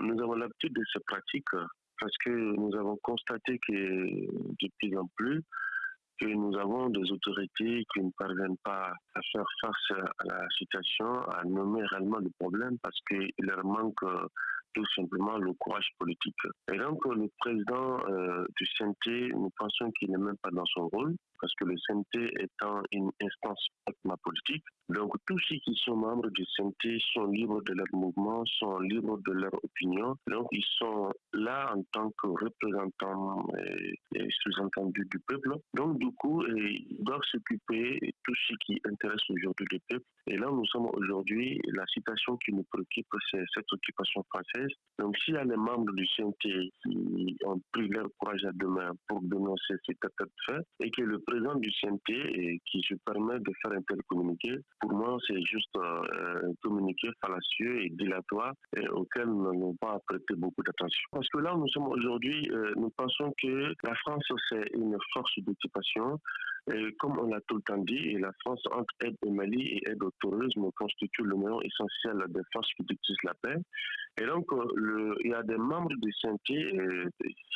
Nous avons l'habitude de ces pratiques parce que nous avons constaté que de plus en plus, que nous avons des autorités qui ne parviennent pas à faire face à la situation, à nommer réellement le problème parce qu'il leur manque tout simplement le courage politique. Et donc le président euh, du CNT, nous pensons qu'il n'est même pas dans son rôle parce que le CNT étant une instance politique, donc tous ceux qui sont membres du CNT sont libres de leur mouvement, sont libres de leur opinion. Donc ils sont là en tant que représentants et, sous-entendus du peuple. Donc du coup, ils doivent s'occuper de tout ce qui intéresse aujourd'hui le peuple. Et là, nous sommes aujourd'hui, la situation qui nous préoccupe, c'est cette occupation française. Donc s'il y a les membres du CNT qui ont pris leur courage à demain pour dénoncer cet état de fait, et que le président du CNT, qui se permet de faire un tel communiqué, pour moi, c'est juste euh, un communiqué fallacieux et dilatoire et auquel nous n'allons pas prêter beaucoup d'attention. Parce que là, nous sommes aujourd'hui, euh, nous pensons que la France, c'est une force d'occupation. Comme on l'a tout le temps dit, la France, entre aide au Mali et aide au tourisme, constitue le moyen essentiel des forces qui utilisent la paix. Et donc, euh, il y a des membres du CNT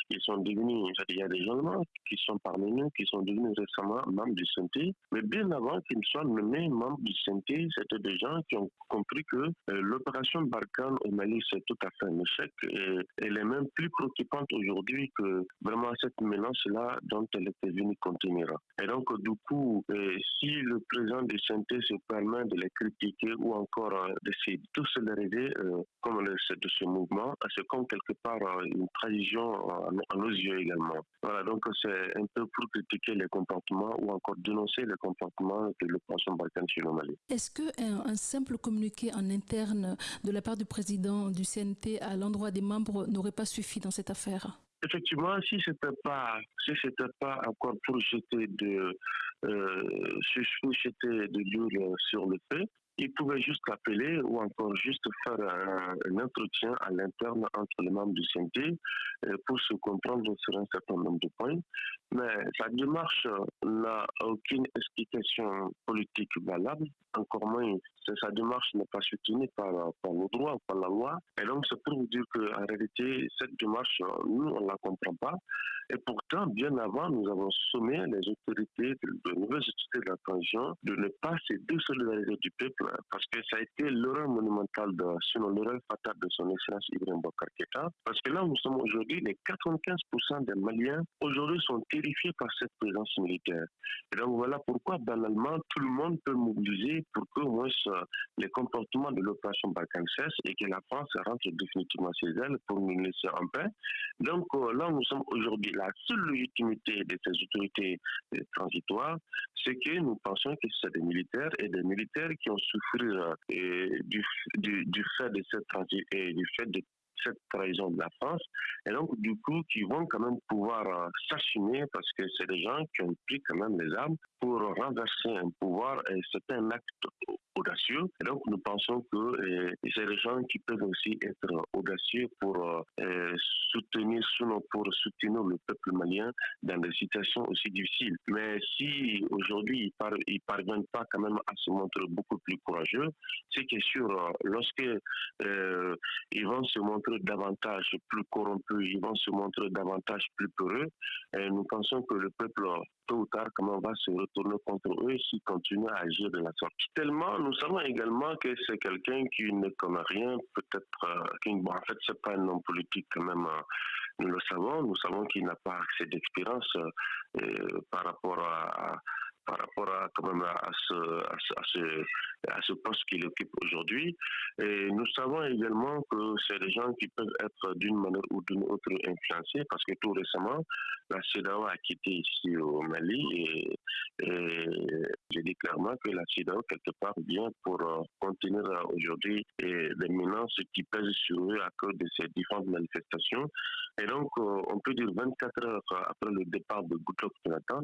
qui sont devenus, il y a des gens qui sont parmi nous, qui sont devenus récemment membres du CNT, mais bien avant qu'ils ne soient nommés membres du CNT, c'était des gens qui ont compris que euh, l'opération Barkhane au Mali, c'est tout à fait un échec et elle est même plus préoccupante aujourd'hui que vraiment cette menace-là dont elle était venue contenir. Et donc, du coup, euh, si le président du CNT se permet de les critiquer ou encore euh, de tous les comme le, de ce mouvement, c'est comme quelque part une tradition à nos yeux également. Voilà, donc c'est un peu pour critiquer les comportements ou encore dénoncer les comportements de l'opération Balkan chez le Mali. Est-ce qu'un un simple communiqué en interne de la part du président du CNT à l'endroit des membres n'aurait pas suffi dans cette affaire? Effectivement, si c'était pas, si c'était pas encore pour jeter de, euh, de sur le feu, il pouvait juste appeler ou encore juste faire un, entretien à l'interne entre les membres du CNT euh, pour se comprendre sur un certain nombre de points. Mais sa démarche n'a aucune explication politique valable, encore moins sa démarche n'est pas soutenue par, par le droit, par la loi. Et donc c'est pour vous dire qu'en réalité, cette démarche, nous, on ne la comprend pas. Et pourtant, bien avant, nous avons sommé les autorités, de, nouvelles autorités de la transition, de ne pas se désolidariser du peuple, parce que ça a été l'erreur monumentale, sinon l'erreur fatale de son excellence Ibrahim Bokar Parce que là, nous sommes aujourd'hui, les 95% des Maliens, aujourd'hui, sont terrifiés par cette présence militaire. Et donc voilà pourquoi, banalement, tout le monde peut mobiliser pour que, moins, les comportements de l'opération Balkan cessent et que la France rentre définitivement chez elle pour nous laisser en paix. Donc euh, là, nous sommes aujourd'hui la seule légitimité de ces autorités euh, transitoires, c'est que nous pensons que c'est des militaires et des militaires qui ont souffert euh, du, fait de cette trahison de la France, et donc du coup qui vont quand même pouvoir s'assumer parce que c'est des gens qui ont pris quand même les armes pour renverser un pouvoir c'est un acte audacieux. Et donc, nous pensons que euh, c'est des gens qui peuvent aussi être audacieux pour euh, soutenir, pour soutenir le peuple malien dans des situations aussi difficiles. Mais si aujourd'hui ils, ne parviennent pas quand même à se montrer beaucoup plus courageux, c'est que sûr, lorsque euh, ils vont se montrer davantage plus corrompus, ils vont se montrer davantage plus peureux, et nous pensons que le peuple tôt ou tard, comment on va se retourner contre eux s'ils continuent à agir de la sorte. Tellement, nous savons également que c'est quelqu'un qui ne connaît rien, peut-être, euh, en fait, c'est pas un homme politique quand même, euh, nous le savons, nous savons qu'il n'a pas accès d'expérience euh, par rapport à, par rapport à, quand même à, ce, à, ce, à ce poste qu'il occupe aujourd'hui. Et nous savons également que c'est des gens qui peuvent être d'une manière ou d'une autre influencés parce que tout récemment, la CEDAO a quitté ici au Mali et, dis clairement que la CEDAO, quelque part, vient pour euh, continuer aujourd'hui les menaces qui pèsent sur eux à cause de ces différentes manifestations. Et donc, euh, on peut dire 24 heures après le départ de Goodluck Jonathan,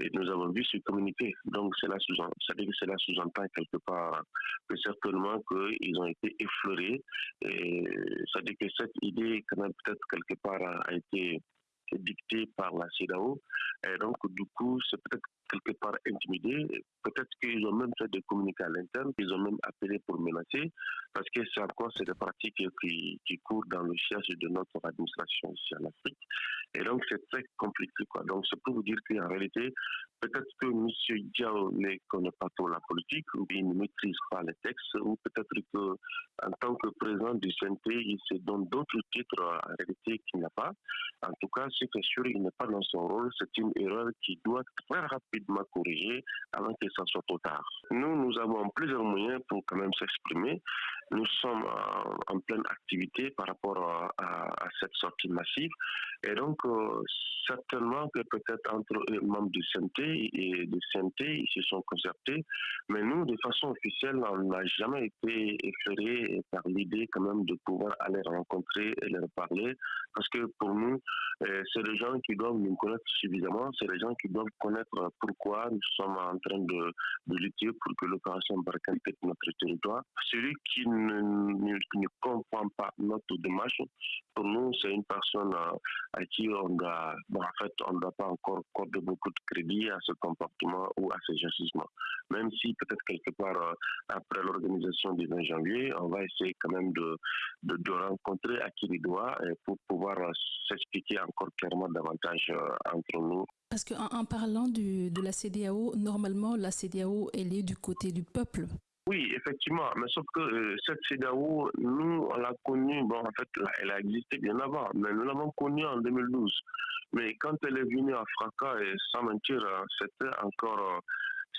et, nous avons vu se communiquer. Donc, cela sous-entend quelque part que certainement qu'ils ont été effleurés. Et ça dit que cette idée, peut-être quelque part a été dictée par la CEDAO. Et donc, du coup, c'est peut-être quelque part intimidés. Peut-être qu'ils ont même fait des communiqués à l'interne, qu'ils ont même appelé pour menacer, parce que c'est encore c'est des pratiques qui, qui courent dans le siège de notre administration ici en Afrique. Et donc c'est très compliqué. Donc c'est pour vous dire qu'en réalité, peut-être que M. Diao ne connaît pas trop la politique, ou il ne maîtrise pas les textes, ou peut-être qu'en tant que président du CNT, il se donne d'autres titres en réalité qu'il n'a pas. En tout cas, c'est sûr, il n'est pas dans son rôle. C'est une erreur qui doit très rapidement corriger avant que ça soit trop tard. Nous, nous avons plusieurs moyens pour quand même s'exprimer. Nous sommes en, pleine activité par rapport à, cette sortie massive. Et donc, euh, certainement que peut-être entre les membres du CNT et du CNT, ils se sont concertés. Mais nous, de façon officielle, on n'a jamais été effleurés par l'idée quand même de pouvoir aller rencontrer et leur parler. Parce que pour nous, euh, c'est les gens qui doivent nous connaître suffisamment, c'est les gens qui doivent connaître pourquoi nous sommes en train de, lutter pour que l'opération Barkhane quitte notre territoire. Celui qui ne, ne, comprend pas notre démarche, pour nous, c'est une personne à, à qui on doit, bon, en fait, on ne doit pas encore accorder beaucoup de crédit à ce comportement ou à ces agissements. Même si peut-être quelque part, euh, après l'organisation du 20 janvier, on va essayer quand même de, de, rencontrer à qui il doit pour pouvoir euh, s'expliquer encore clairement davantage euh, entre nous. Parce qu'en en parlant de la CDAO, normalement, la CDAO, elle est du côté du peuple. Oui, effectivement, mais sauf que euh, cette CEDAO, nous, on l'a connue, bon, en fait, elle a existé bien avant, mais nous l'avons connue en 2012. Mais quand elle est venue à Fracas, et sans mentir, hein, c'était encore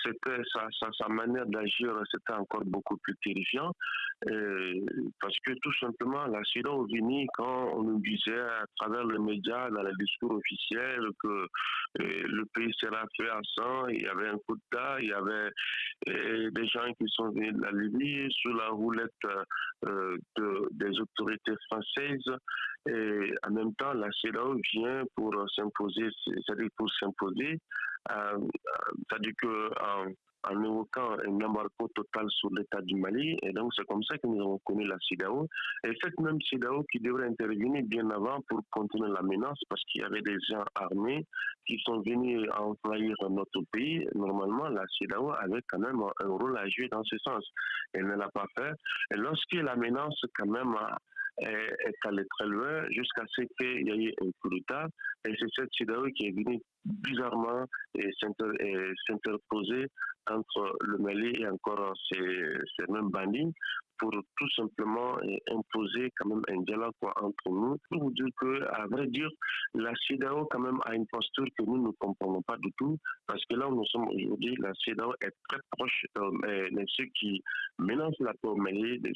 c'était sa, sa, manière d'agir, c'était encore beaucoup plus terrifiant. parce que tout simplement, la Vini, quand on nous disait à travers les médias, dans les discours officiels, que euh, le pays sera fait à sang, il y avait un coup d'État, il y avait euh, des gens qui sont venus de la Libye sous la roulette euh, de, des autorités françaises. Et en même temps, la CEDAO vient pour s'imposer, c'est-à-dire pour s'imposer euh, c'est-à-dire qu'en en évoquant un embargo total sur l'État du Mali. Et donc, c'est comme ça que nous avons connu la CIDAO. Et cette même CIDAO qui devrait intervenir bien avant pour continuer la menace, parce qu'il y avait des gens armés qui sont venus envahir notre pays. Normalement, la CIDAO avait quand même un rôle à jouer dans ce sens. Elle ne l'a pas fait. Et lorsque la menace, quand même, est allée très loin jusqu'à ce qu'il y ait un coup d'État. Et c'est cette CIDAO qui est venue bizarrement s'interposer entre le Mali et encore ces, ces mêmes bandits pour tout simplement euh, imposer quand même un dialogue entre nous. Pour vous dire que, à vrai dire, la CEDAO quand même a une posture que nous ne comprenons pas du tout, parce que là où nous sommes aujourd'hui, la CEDAO est très proche euh, de ceux qui menacent la Mali, de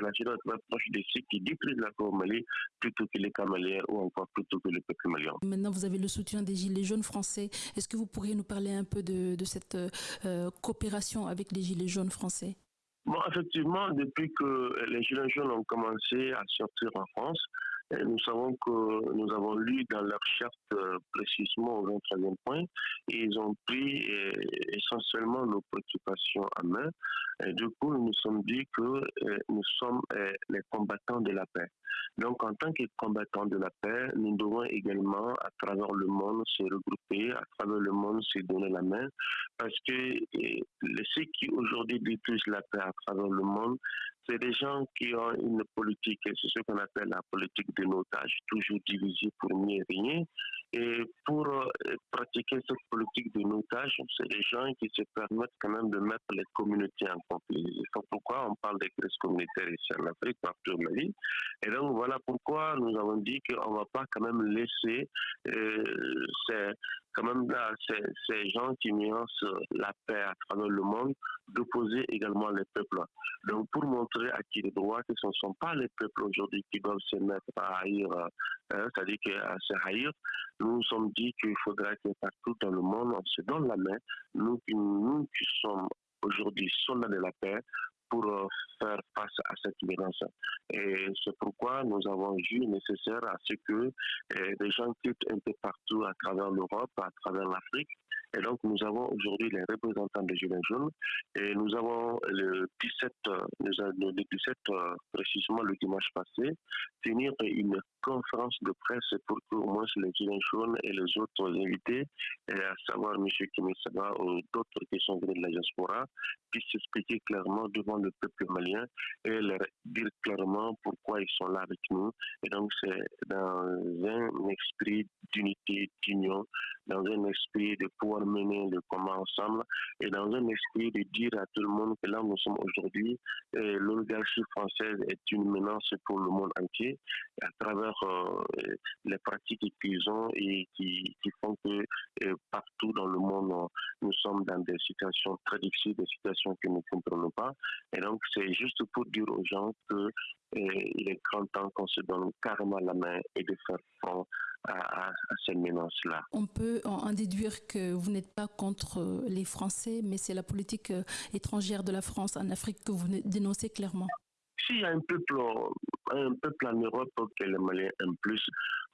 la CEDAO est très proche de ceux qui détruisent la Mali, plutôt que les Camaliens ou encore plutôt que le peuple malien. Maintenant, vous avez le soutien des Gilets jaunes français. Est-ce que vous pourriez nous parler un peu de, cette euh, coopération avec les Gilets jaunes français? Bon, effectivement, depuis que les Gilets jaunes ont commencé à sortir en France, nous savons que nous avons lu dans leur charte euh, précisément au 23e point et ils ont pris euh, essentiellement nos préoccupations en main. Du coup, nous nous sommes dit que euh, nous sommes les combattants de la paix. Donc, en tant que combattants de la paix, nous devons également, à travers le monde, se regrouper, à travers le monde, se donner la main, parce que ceux qui aujourd'hui détruisent la paix à travers le monde, c'est des gens qui ont une politique, c'est ce qu'on appelle la politique de notage, toujours divisée pour mieux rien. Et pour euh, pratiquer cette politique de notage, c'est des gens qui se permettent quand même de mettre les communautés en conflit. C'est pourquoi on parle des crises communautaires ici en Afrique, partout au Mali. Et donc voilà pourquoi nous avons dit qu'on ne va pas quand même laisser euh, ces, quand même là, ces, gens qui nuancent la paix à travers le monde, d'opposer également les peuples. Donc pour montrer à qui les droits que ce ne sont pas les peuples aujourd'hui qui doivent se mettre à haïr, euh, c'est-à-dire à se haïr, nous nous sommes dit qu'il faudra que partout dans le monde, on se donne la main, nous, nous qui sommes aujourd'hui soldats de la paix, pour euh, faire face à cette menace. Et c'est pourquoi nous avons vu nécessaire à ce que euh, des gens quittent un peu partout à travers l'Europe, à travers l'Afrique. Et donc, nous avons aujourd'hui les représentants des Gilets jaunes et nous avons le 17, le 17 précisément le dimanche passé, tenir une conférence de presse pour que au moins les Gilets jaunes et les autres invités, à savoir M. Kimesaba ou d'autres qui sont venus de la diaspora, puissent s'expliquer clairement devant le peuple malien et leur dire clairement pourquoi ils sont là avec nous. Et donc c'est dans un esprit d'unité, d'union, dans un esprit de pouvoir mener le combat ensemble et dans un esprit de dire à tout le monde que là où nous sommes aujourd'hui, l'oligarchie française est une menace pour le monde entier à travers euh, les pratiques qu'ils ont et qui, font que euh, partout dans le monde, nous sommes dans des situations très difficiles, des situations que nous ne comprenons pas. Et donc, c'est juste pour dire aux gens que euh, il est grand temps qu'on se donne carrément la main et de faire front à, ces menaces-là. On peut en déduire que vous n'êtes pas contre les Français, mais c'est la politique étrangère de la France en Afrique que vous dénoncez clairement. S'il y a un peuple, un peuple en Europe que les Maliens aiment plus,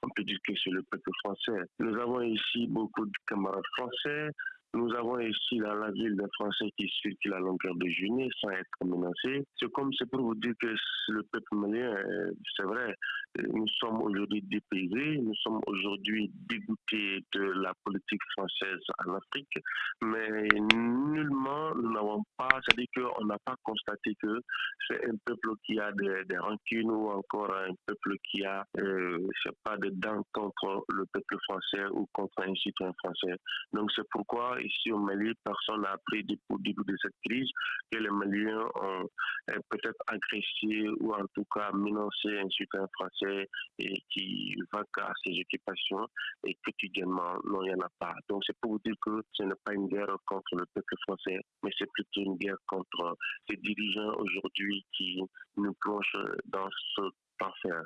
on peut dire que c'est le peuple français. Nous avons ici beaucoup de camarades français. Nous avons ici dans la ville des Français qui circulent à longueur de journée sans être menacés. C'est comme c'est pour vous dire que le peuple malien, c'est vrai, nous sommes aujourd'hui dépaysés, nous sommes aujourd'hui dégoûtés de la politique française en Afrique, mais nullement nous n'avons pas, c'est-à-dire qu'on n'a pas constaté que c'est un peuple qui a des, des, rancunes ou encore un peuple qui a, euh, sais pas, de dents contre le peuple français ou contre un citoyen français. Donc c'est pourquoi ici au Mali, personne n'a appris au début de cette crise que les Maliens ont euh, peut-être agressé ou en tout cas menacé un citoyen français et qui va à ses occupations et quotidiennement, non, il n'y en a pas. Donc c'est pour vous dire que ce n'est pas une guerre contre le peuple français, mais c'est plutôt une guerre contre ces dirigeants aujourd'hui qui nous plongent dans ce enfer.